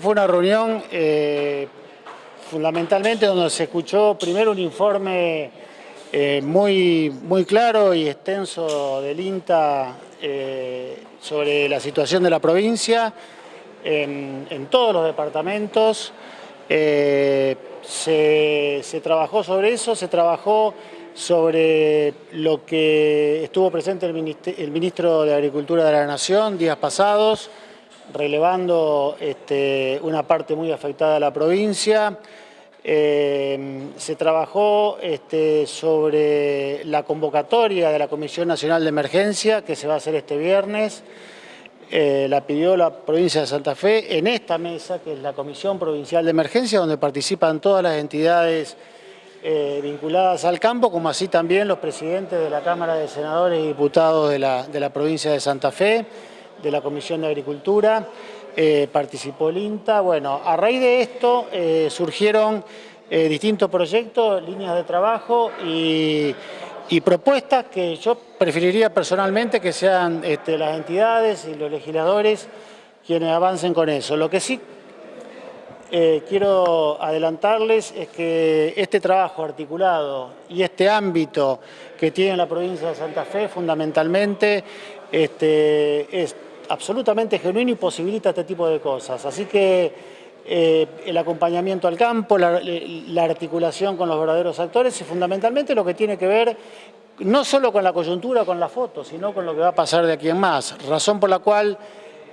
Fue una reunión eh, fundamentalmente donde se escuchó primero un informe eh, muy, muy claro y extenso del INTA eh, sobre la situación de la provincia en, todos los departamentos. Se, se trabajó sobre eso, se trabajó sobre lo que estuvo presente el ministro de Agricultura de la Nación días pasados, relevando este, una parte muy afectada de la provincia. Eh, se trabajó este, sobre la convocatoria de la Comisión Nacional de Emergencia que se va a hacer este viernes. Eh, la pidió la provincia de Santa Fe en esta mesa, que es la Comisión Provincial de Emergencia, donde participan todas las entidades eh, vinculadas al campo, como así también los presidentes de la Cámara de Senadores y Diputados de la, de la provincia de Santa Fe de la Comisión de Agricultura, eh, participó el INTA. Bueno, a raíz de esto eh, surgieron eh, distintos proyectos, líneas de trabajo y, propuestas que yo preferiría personalmente que sean este, las entidades y los legisladores quienes avancen con eso. Lo que sí quiero adelantarles es que este trabajo articulado y este ámbito que tiene la provincia de Santa Fe fundamentalmente este, es absolutamente genuino y posibilita este tipo de cosas. Así que eh, el acompañamiento al campo, la, articulación con los verdaderos actores y fundamentalmente lo que tiene que ver no solo con la coyuntura, con la foto, sino con lo que va a pasar de aquí en más. Razón por la cual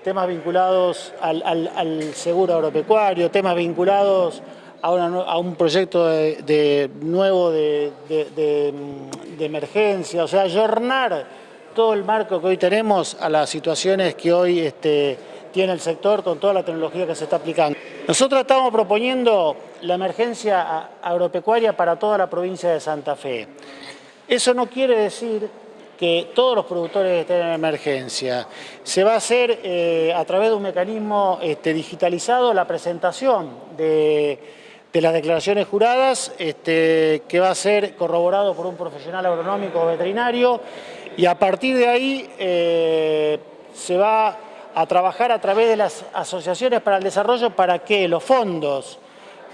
temas vinculados al, seguro agropecuario, temas vinculados a, un proyecto de, nuevo de, emergencia, o sea, ayornar todo el marco que hoy tenemos a las situaciones que hoy este, tiene el sector con toda la tecnología que se está aplicando. Nosotros estamos proponiendo la emergencia agropecuaria para toda la provincia de Santa Fe. Eso no quiere decir que todos los productores estén en emergencia. Se va a hacer eh, a través de un mecanismo este, digitalizado la presentación de, las declaraciones juradas, este, que va a ser corroborado por un profesional agronómico o veterinario, y a partir de ahí eh, se va a trabajar a través de las asociaciones para el desarrollo para que los fondos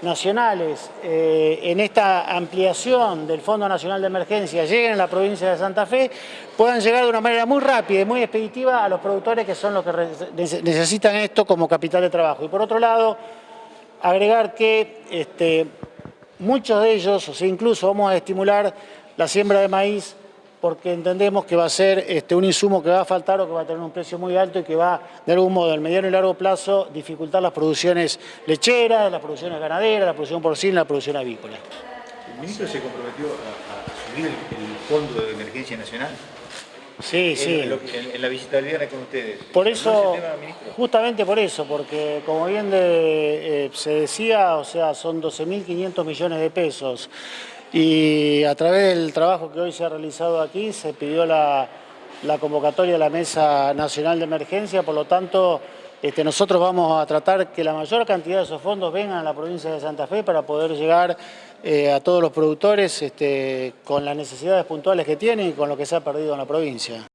nacionales eh, en esta ampliación del Fondo Nacional de Emergencia lleguen a la provincia de Santa Fe, puedan llegar de una manera muy rápida y muy expeditiva a los productores que son los que necesitan esto como capital de trabajo. Y por otro lado, agregar que este, muchos de ellos, o sea, incluso vamos a estimular la siembra de maíz porque entendemos que va a ser este, un insumo que va a faltar o que va a tener un precio muy alto y que va, de algún modo, en mediano y largo plazo, dificultar las producciones lecheras, las producciones ganaderas, la producción porcina, la producción avícola. ¿El ministro se comprometió a, subir el, Fondo de Emergencia Nacional? Sí, sí. En, la visita del viernes con ustedes. Por eso, justamente por eso, porque como bien eh, se decía, o sea, son 12.500 millones de pesos y a través del trabajo que hoy se ha realizado aquí se pidió la, convocatoria de la Mesa Nacional de Emergencia, por lo tanto este, nosotros vamos a tratar que la mayor cantidad de esos fondos vengan a la provincia de Santa Fe para poder llegar eh, a todos los productores este, con las necesidades puntuales que tienen y con lo que se ha perdido en la provincia.